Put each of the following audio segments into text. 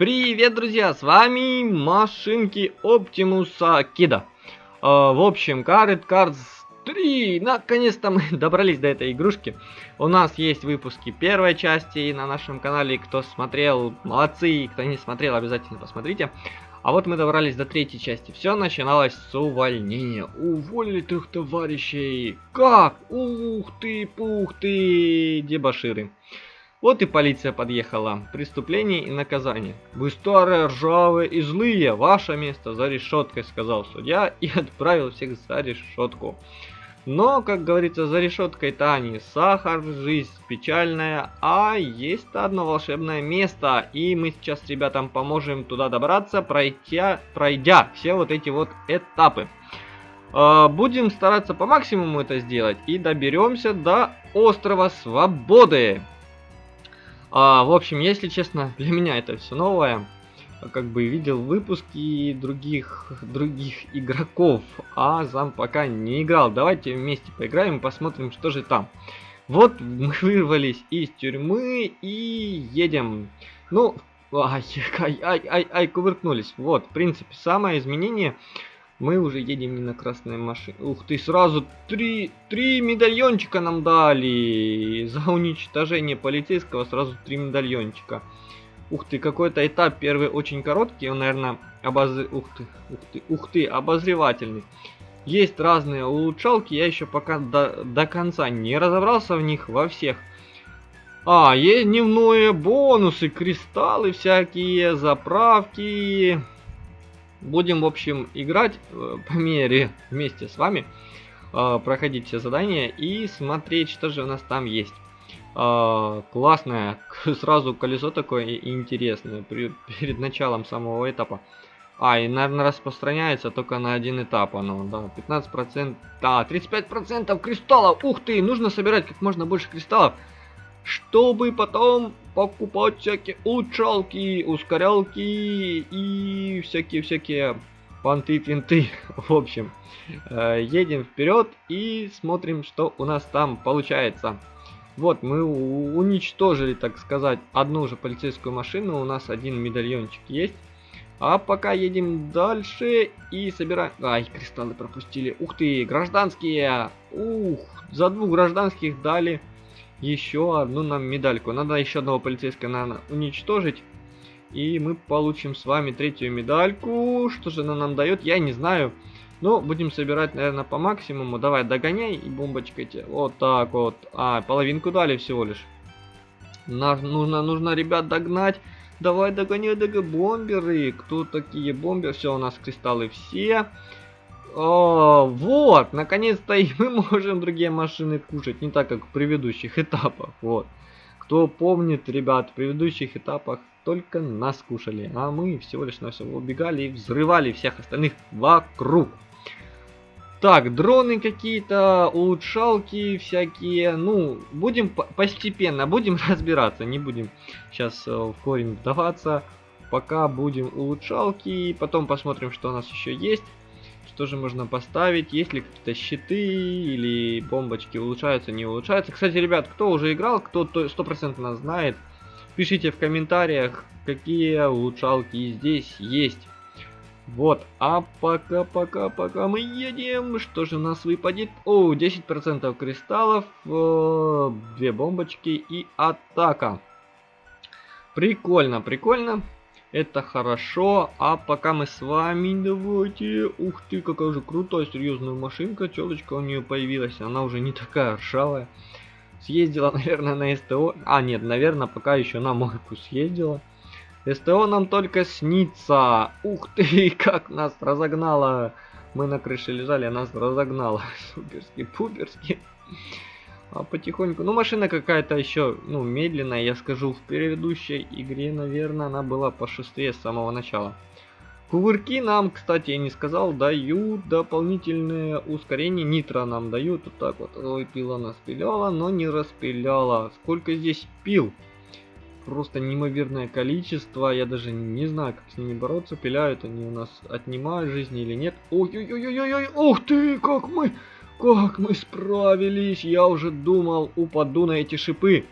Привет, друзья, с вами машинки Оптимуса Кида. Э, в общем, Card Cards 3, наконец-то мы добрались до этой игрушки. У нас есть выпуски первой части на нашем канале, кто смотрел, молодцы, кто не смотрел, обязательно посмотрите. А вот мы добрались до третьей части. Все начиналось с увольнения. Уволили трех товарищей. Как? Ух ты, пух ты, дебаширы. Вот и полиция подъехала. Преступление и наказание. Вы старые, ржавые и злые. Ваше место за решеткой, сказал судья и отправил всех за решетку. Но, как говорится, за решеткой-то не сахар, жизнь печальная, а есть одно волшебное место. И мы сейчас ребятам поможем туда добраться, пройдя, пройдя все вот эти вот этапы. А, будем стараться по максимуму это сделать и доберемся до острова Свободы. А, в общем, если честно, для меня это все новое. Как бы видел выпуски других других игроков, а сам пока не играл. Давайте вместе поиграем и посмотрим, что же там. Вот мы вырвались из тюрьмы и едем. Ну, ай, ай, ай, ай, ай, кувыркнулись. Вот, в принципе, самое изменение мы уже едем не на красной машине. Ух ты, сразу три, три медальончика нам дали. За уничтожение полицейского сразу три медальончика. Ух ты, какой-то этап первый очень короткий. Он, наверное, обозр... Ух ты, ух ты, ух ты, обозревательный. Есть разные улучшалки, я еще пока до, до конца не разобрался в них во всех. А, есть дневные бонусы, кристаллы всякие, заправки. Будем, в общем, играть э, по мере вместе с вами, э, проходить все задания и смотреть, что же у нас там есть. Э, классное, сразу колесо такое интересное перед началом самого этапа. А, и, наверное, распространяется только на один этап оно, да, 15%, да, 35% кристаллов, ух ты, нужно собирать как можно больше кристаллов, чтобы потом покупать всякие улучшалки, ускорялки и всякие-всякие понты-финты. В общем, э, едем вперед и смотрим, что у нас там получается. Вот, мы уничтожили, так сказать, одну же полицейскую машину, у нас один медальончик есть. А пока едем дальше и собираем... Ай, кристаллы пропустили. Ух ты, гражданские! Ух, за двух гражданских дали еще одну нам медальку. Надо еще одного полицейского, наверное, уничтожить. И мы получим с вами третью медальку. Что же она нам дает, я не знаю. Но будем собирать, наверное, по максимуму. Давай, догоняй и бомбочкой тебе. Вот так вот. А, половинку дали всего лишь. Нам нужно, нужно, ребят, догнать. Давай, догоняй, догоняй, бомберы. Кто такие бомберы? Все, у нас кристаллы все. О, вот, наконец-то и мы можем другие машины кушать, не так как в предыдущих этапах, вот. Кто помнит, ребят, в предыдущих этапах только нас кушали, а мы всего лишь на все убегали и взрывали всех остальных вокруг. Так, дроны какие-то, улучшалки всякие, ну, будем постепенно, будем разбираться, не будем сейчас э, в корень вдаваться. Пока будем улучшалки, потом посмотрим, что у нас еще есть. Что же можно поставить? Есть ли какие-то щиты или бомбочки улучшаются, не улучшаются? Кстати, ребят, кто уже играл, кто стопроцентно знает, пишите в комментариях, какие улучшалки здесь есть. Вот, а пока, пока, пока мы едем, что же у нас выпадет? О, 10% кристаллов, э, две бомбочки и атака. Прикольно, прикольно. Это хорошо. А пока мы с вами, давайте... Ух ты, какая же крутая, серьезная машинка. Челочка у нее появилась. Она уже не такая ржавая. Съездила, наверное, на СТО. А, нет, наверное, пока еще на мойку съездила. СТО нам только снится. Ух ты, как нас разогнало. Мы на крыше лежали, а нас разогнало. Суперски, пуперски. А потихоньку. Ну, машина какая-то еще, ну, медленная, я скажу. В предыдущей игре, наверное, она была пошустрее с самого начала. Кувырки нам, кстати, я не сказал, дают дополнительное ускорение. Нитро нам дают. Вот так вот. Ой, пила нас пиляла, но не распиляла. Сколько здесь пил? Просто неимоверное количество. Я даже не знаю, как с ними бороться. Пиляют они у нас, отнимают жизни или нет. Ой-ой-ой-ой-ой! Ух ты, как мы... Как мы справились! Я уже думал, упаду на эти шипы.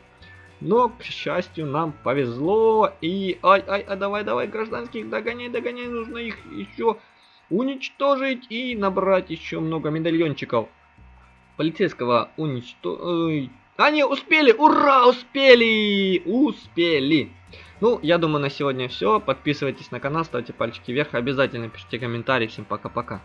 Но, к счастью, нам повезло. И, ай, ай, а давай, давай, гражданских, догоняй, догоняй, нужно их еще уничтожить и набрать еще много медальончиков. Полицейского уничтожить. Они успели! Ура! Успели! Успели! Ну, я думаю, на сегодня все. Подписывайтесь на канал, ставьте пальчики вверх. Обязательно пишите комментарии. Всем пока-пока.